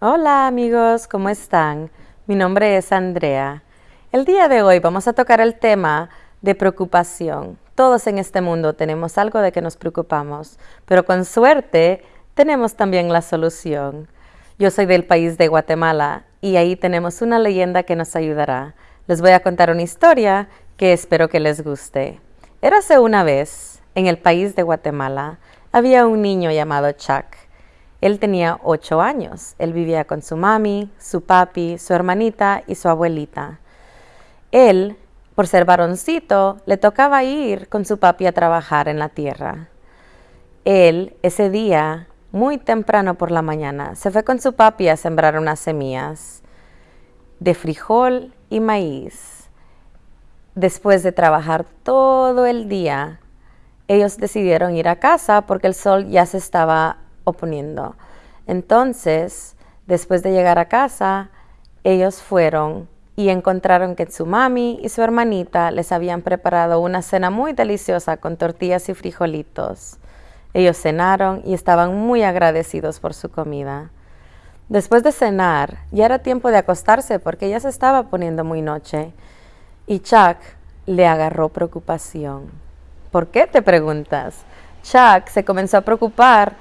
Hola amigos, ¿cómo están? Mi nombre es Andrea. El día de hoy vamos a tocar el tema de preocupación. Todos en este mundo tenemos algo de que nos preocupamos, pero con suerte tenemos también la solución. Yo soy del país de Guatemala y ahí tenemos una leyenda que nos ayudará. Les voy a contar una historia que espero que les guste. Érase una vez, en el país de Guatemala, había un niño llamado Chuck. Él tenía ocho años. Él vivía con su mami, su papi, su hermanita y su abuelita. Él, por ser varoncito, le tocaba ir con su papi a trabajar en la tierra. Él, ese día, muy temprano por la mañana, se fue con su papi a sembrar unas semillas de frijol y maíz. Después de trabajar todo el día, ellos decidieron ir a casa porque el sol ya se estaba oponiendo. Entonces, después de llegar a casa, ellos fueron y encontraron que su mami y su hermanita les habían preparado una cena muy deliciosa con tortillas y frijolitos. Ellos cenaron y estaban muy agradecidos por su comida. Después de cenar, ya era tiempo de acostarse porque ya se estaba poniendo muy noche y Chuck le agarró preocupación. ¿Por qué te preguntas? Chuck se comenzó a preocupar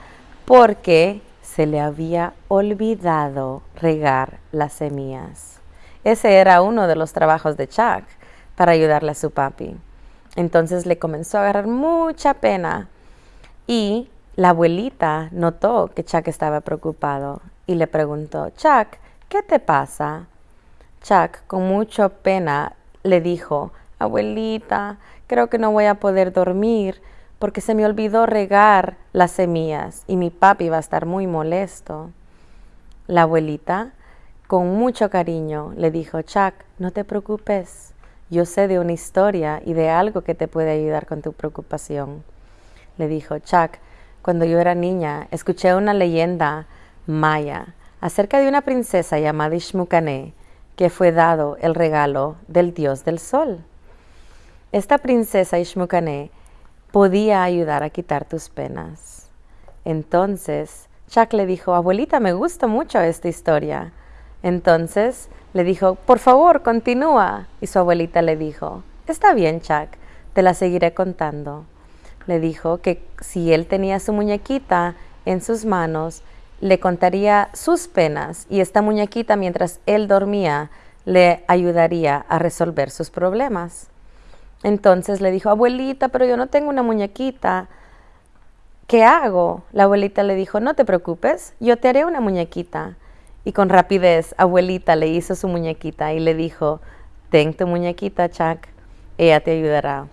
porque se le había olvidado regar las semillas. Ese era uno de los trabajos de Chuck para ayudarle a su papi. Entonces le comenzó a agarrar mucha pena y la abuelita notó que Chuck estaba preocupado y le preguntó, Chuck, ¿qué te pasa? Chuck, con mucha pena, le dijo, abuelita, creo que no voy a poder dormir porque se me olvidó regar las semillas y mi papi va a estar muy molesto. La abuelita, con mucho cariño, le dijo, Chuck, no te preocupes, yo sé de una historia y de algo que te puede ayudar con tu preocupación. Le dijo, Chuck, cuando yo era niña, escuché una leyenda maya acerca de una princesa llamada Ishmukane que fue dado el regalo del dios del sol. Esta princesa Ishmukane podía ayudar a quitar tus penas. Entonces, Chuck le dijo, abuelita, me gusta mucho esta historia. Entonces le dijo, por favor, continúa. Y su abuelita le dijo, está bien, Chuck, te la seguiré contando. Le dijo que si él tenía su muñequita en sus manos, le contaría sus penas y esta muñequita mientras él dormía le ayudaría a resolver sus problemas. Entonces le dijo, abuelita, pero yo no tengo una muñequita. ¿Qué hago? La abuelita le dijo, no te preocupes, yo te haré una muñequita. Y con rapidez, abuelita le hizo su muñequita y le dijo, ten tu muñequita, Chuck, ella te ayudará.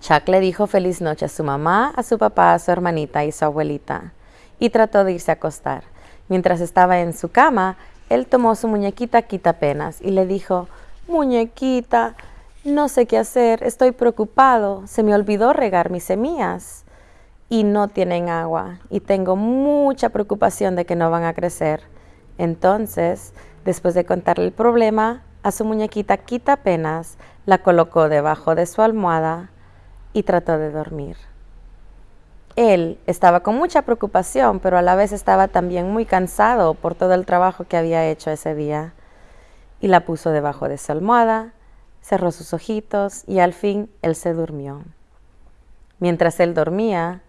Chuck le dijo feliz noche a su mamá, a su papá, a su hermanita y su abuelita, y trató de irse a acostar. Mientras estaba en su cama, él tomó su muñequita quitapenas y le dijo, muñequita, no sé qué hacer, estoy preocupado, se me olvidó regar mis semillas y no tienen agua y tengo mucha preocupación de que no van a crecer. Entonces, después de contarle el problema, a su muñequita quita apenas, la colocó debajo de su almohada y trató de dormir. Él estaba con mucha preocupación, pero a la vez estaba también muy cansado por todo el trabajo que había hecho ese día. Y la puso debajo de su almohada cerró sus ojitos y al fin él se durmió. Mientras él dormía,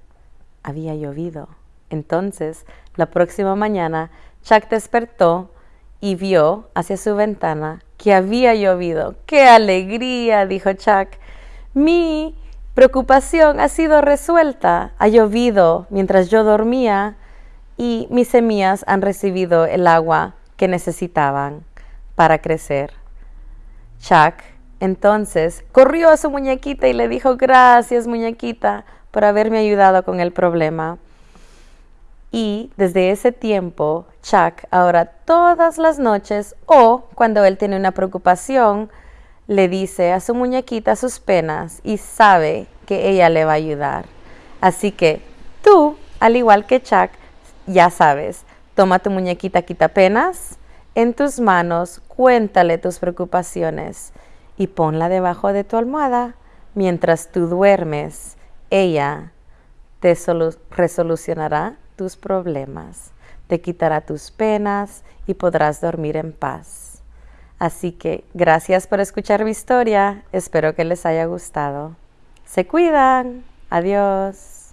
había llovido. Entonces, la próxima mañana, Chuck despertó y vio hacia su ventana que había llovido. ¡Qué alegría! dijo Chuck. Mi preocupación ha sido resuelta. Ha llovido mientras yo dormía y mis semillas han recibido el agua que necesitaban para crecer. Chuck entonces corrió a su muñequita y le dijo, gracias muñequita por haberme ayudado con el problema. Y desde ese tiempo, Chuck ahora todas las noches o cuando él tiene una preocupación, le dice a su muñequita sus penas y sabe que ella le va a ayudar. Así que tú, al igual que Chuck, ya sabes, toma tu muñequita quita penas en tus manos, cuéntale tus preocupaciones y ponla debajo de tu almohada mientras tú duermes. Ella te resolucionará tus problemas. te quitará tus penas y podrás dormir en paz. Así que gracias por escuchar mi historia, espero que les haya gustado. Se cuidan, adiós.